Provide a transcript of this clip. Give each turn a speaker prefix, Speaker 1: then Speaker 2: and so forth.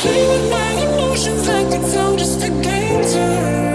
Speaker 1: Play with my emotions like it's all just a game to